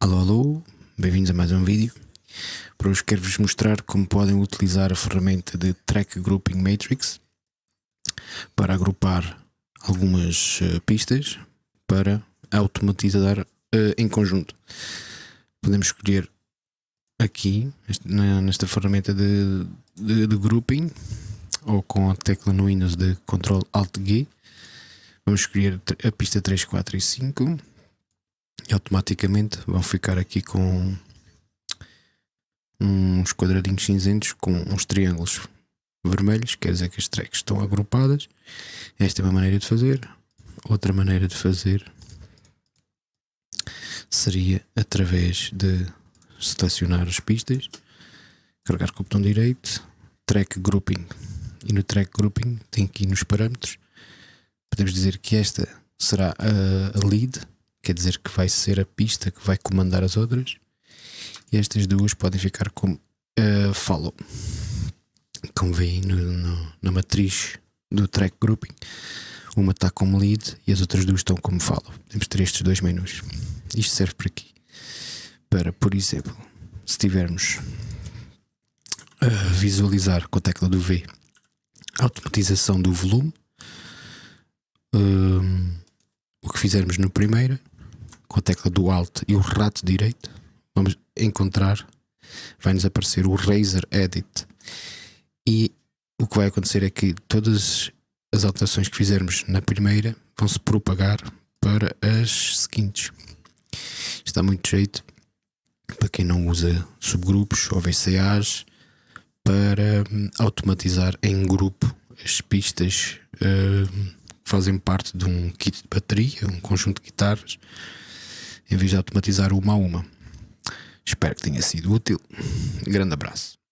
Alô, alô, bem-vindos a mais um vídeo. Para hoje quero-vos mostrar como podem utilizar a ferramenta de Track Grouping Matrix para agrupar algumas uh, pistas para automatizar uh, em conjunto. Podemos escolher aqui, nesta ferramenta de, de, de grouping, ou com a tecla no Windows de Ctrl Alt G. Vamos escolher a pista 3, 4 e 5 e automaticamente vão ficar aqui com uns quadradinhos cinzentos com uns triângulos vermelhos, quer dizer que as tracks estão agrupadas. Esta é uma maneira de fazer. Outra maneira de fazer seria através de selecionar as pistas, carregar com o botão direito, track grouping. E no track grouping tem aqui nos parâmetros, podemos dizer que esta será a lead quer dizer que vai ser a pista que vai comandar as outras. E estas duas podem ficar como uh, follow. Como veem no, no, na matriz do track grouping, uma está como lead e as outras duas estão como follow. Temos ter estes dois menus. Isto serve para aqui. Para, por exemplo, se tivermos a visualizar com a tecla do V a automatização do volume, um, o que fizermos no primeiro com a tecla do Alt e o rato direito, vamos encontrar, vai-nos aparecer o Razer Edit. E o que vai acontecer é que todas as alterações que fizermos na primeira vão se propagar para as seguintes. Está muito jeito para quem não usa subgrupos ou VCAs para hum, automatizar em grupo as pistas uh, que fazem parte de um kit de bateria, um conjunto de guitarras em vez de automatizar uma a uma. Espero que tenha sido útil. Grande abraço.